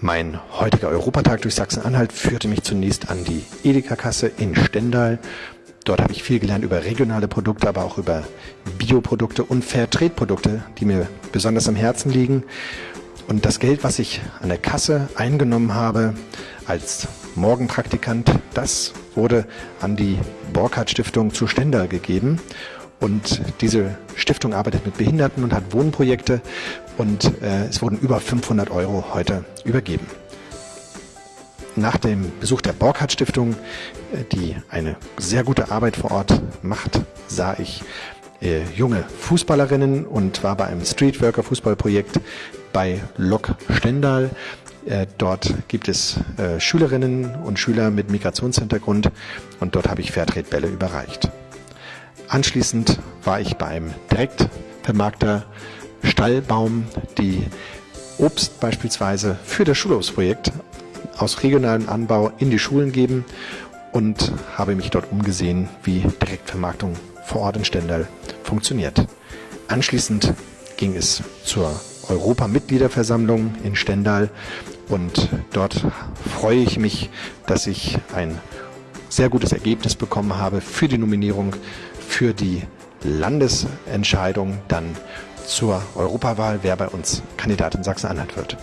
Mein heutiger Europatag durch Sachsen-Anhalt führte mich zunächst an die Edeka-Kasse in Stendal. Dort habe ich viel gelernt über regionale Produkte, aber auch über Bioprodukte und Fairtrade-Produkte, die mir besonders am Herzen liegen. Und das Geld, was ich an der Kasse eingenommen habe als Morgenpraktikant, das wurde an die Borkhardt Stiftung zu Stendal gegeben. Und diese Stiftung arbeitet mit Behinderten und hat Wohnprojekte und äh, es wurden über 500 Euro heute übergeben. Nach dem Besuch der Borkhardt Stiftung, äh, die eine sehr gute Arbeit vor Ort macht, sah ich äh, junge Fußballerinnen und war bei einem Streetworker Fußballprojekt bei Lok Stendal. Äh, dort gibt es Schülerinnen und Schüler mit Migrationshintergrund und dort habe ich Fairtrade-Bälle überreicht. Anschließend war ich beim Direktvermarkter Stallbaum, die Obst beispielsweise für das Schulhofsprojekt aus regionalem Anbau in die Schulen geben und habe mich dort umgesehen, wie Direktvermarktung vor Ort in Stendal funktioniert. Anschließend ging es zur Europamitgliederversammlung in Stendal und dort freue ich mich, dass ich ein sehr gutes Ergebnis bekommen habe für die Nominierung für die Landesentscheidung dann zur Europawahl, wer bei uns Kandidat in Sachsen-Anhalt wird.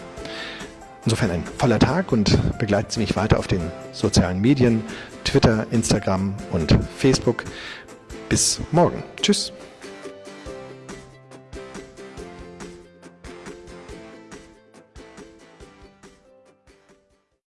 Insofern ein voller Tag und begleiten Sie mich weiter auf den sozialen Medien, Twitter, Instagram und Facebook. Bis morgen. Tschüss.